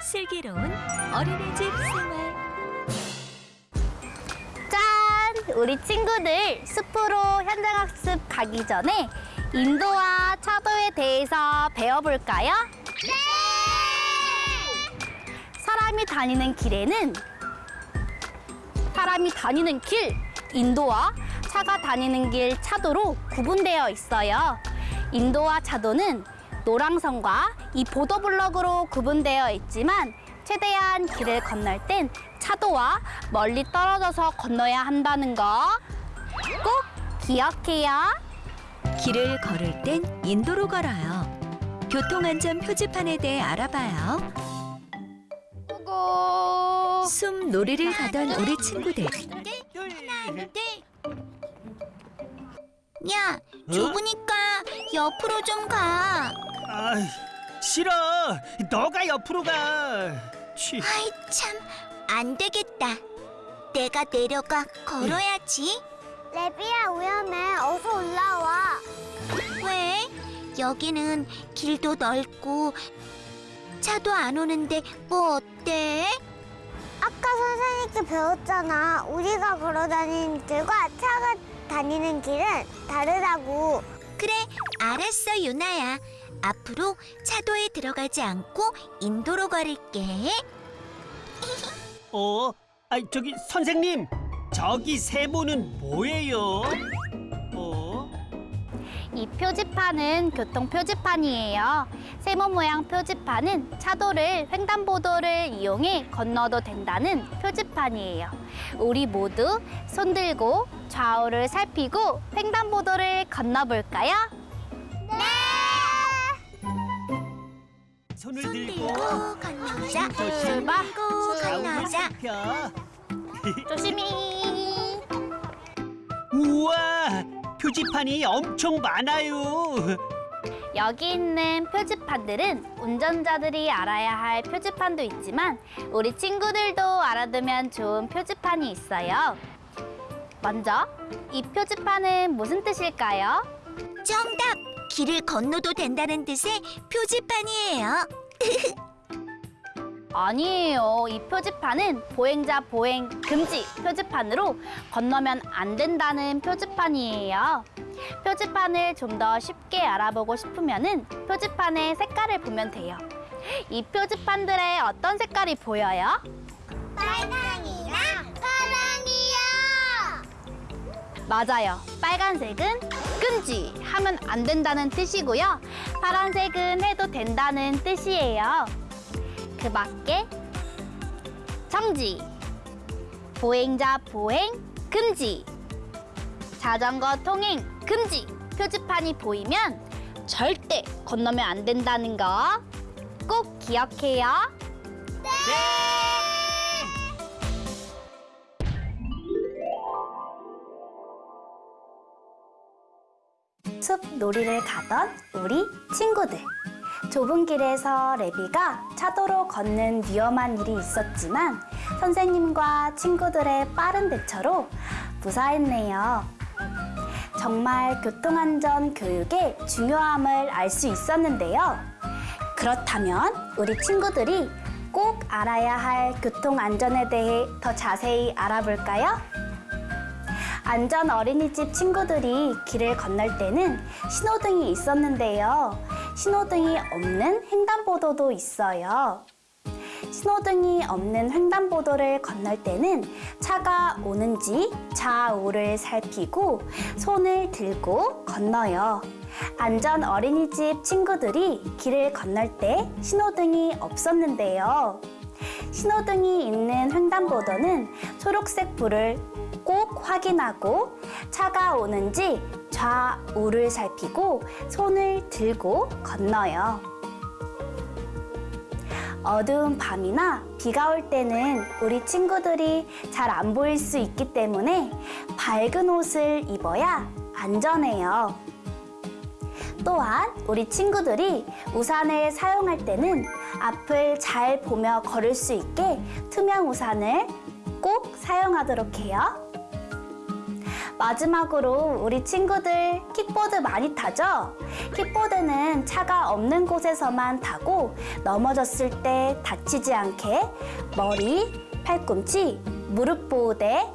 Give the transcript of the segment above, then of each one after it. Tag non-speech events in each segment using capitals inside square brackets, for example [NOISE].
슬기로운 어린이집 생활 짠! 우리 친구들 숲으로 현장학습 가기 전에 인도와 차도에 대해서 배워볼까요? 네! 사람이 다니는 길에는 사람이 다니는 길, 인도와 차가 다니는 길, 차도로 구분되어 있어요. 인도와 차도는 노랑선과 이 보도블럭으로 구분되어 있지만 최대한 길을 건널 땐 차도와 멀리 떨어져서 건너야 한다는 거 꼭 기억해요. 길을 걸을 땐 인도로 걸어요. 교통안전 표지판에 대해 알아봐요. 고고. 숨 놀이를 가던 우리 친구들. 야, 좁으니까 옆으로 좀 가. 아이, 싫어. 너가 옆으로 가. 취. 아이 참, 안 되겠다. 내가 내려가 걸어야지. 레비야 위험해. 어서 올라와. 왜? 여기는 길도 넓고 차도 안 오는데 뭐 어때? 아까 선생님께 배웠잖아. 우리가 걸어 다니는 길과 차가 다니는 길은 다르다고. 그래, 알았어, 유나야. 앞으로 차도에 들어가지 않고 인도로 걸을게. [LAUGHS] 어? 아, 저기 선생님. 저기 세모는 뭐예요? 어? 이 표지판은 교통 표지판이에요. 세모 모양 표지판은 차도를 횡단보도를 이용해 건너도 된다는 표지판이에요. 우리 모두 손 들고 좌우를 살피고 횡단보도를 건너볼까요? 손을 손 들고 건너자. 출발. 들고 건너자. [LAUGHS] 조심히. 우와, 표지판이 엄청 많아요. 여기 있는 표지판들은 운전자들이 알아야 할 표지판도 있지만 우리 친구들도 알아두면 좋은 표지판이 있어요. 먼저 이 표지판은 무슨 뜻일까요? 정답! 길을 건너도 된다는 뜻의 표지판이에요. [LAUGHS] 아니에요. 이 표지판은 보행자 보행 금지 표지판으로 건너면 안 된다는 표지판이에요. 표지판을 좀 더 쉽게 알아보고 싶으면 은 표지판의 색깔을 보면 돼요. 이 표지판들의 어떤 색깔이 보여요? 빨강이랑 파랑이요. 맞아요. 빨간색은 금지 하면 안 된다는 뜻이고요. 파란색은 해도 된다는 뜻이에요. 그 밖에 정지, 보행자 보행 금지, 자전거 통행 금지 표지판이 보이면 절대 건너면 안 된다는 거 꼭 기억해요. 숲 놀이를 가던 우리 친구들. 좁은 길에서 레비가 차도로 걷는 위험한 일이 있었지만 선생님과 친구들의 빠른 대처로 무사했네요. 정말 교통안전 교육의 중요함을 알 수 있었는데요. 그렇다면 우리 친구들이 꼭 알아야 할 교통안전에 대해 더 자세히 알아볼까요? 안전 어린이집 친구들이 길을 건널 때는 신호등이 있었는데요. 신호등이 없는 횡단보도도 있어요. 신호등이 없는 횡단보도를 건널 때는 차가 오는지 좌우를 살피고 손을 들고 건너요. 안전 어린이집 친구들이 길을 건널 때 신호등이 없었는데요. 신호등이 있는 횡단보도는 초록색 불을 꼭 확인하고 차가 오는지 좌우를 살피고 손을 들고 건너요. 어두운 밤이나 비가 올 때는 우리 친구들이 잘 안 보일 수 있기 때문에 밝은 옷을 입어야 안전해요. 또한 우리 친구들이 우산을 사용할 때는 앞을 잘 보며 걸을 수 있게 투명 우산을 꼭 사용하도록 해요. 마지막으로 우리 친구들 킥보드 많이 타죠? 킥보드는 차가 없는 곳에서만 타고 넘어졌을 때 다치지 않게 머리, 팔꿈치, 무릎 보호대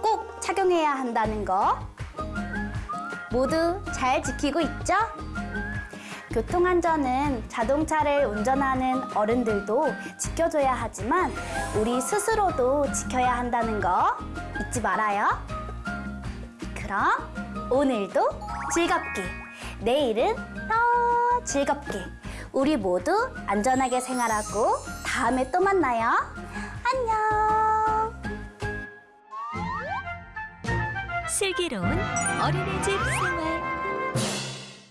꼭 착용해야 한다는 거 모두 잘 지키고 있죠? 교통안전은 자동차를 운전하는 어른들도 지켜줘야 하지만 우리 스스로도 지켜야 한다는 거 잊지 말아요. 그럼 오늘도 즐겁게, 내일은 더 즐겁게 우리 모두 안전하게 생활하고 다음에 또 만나요. 안녕. 슬기로운 어린이집 생활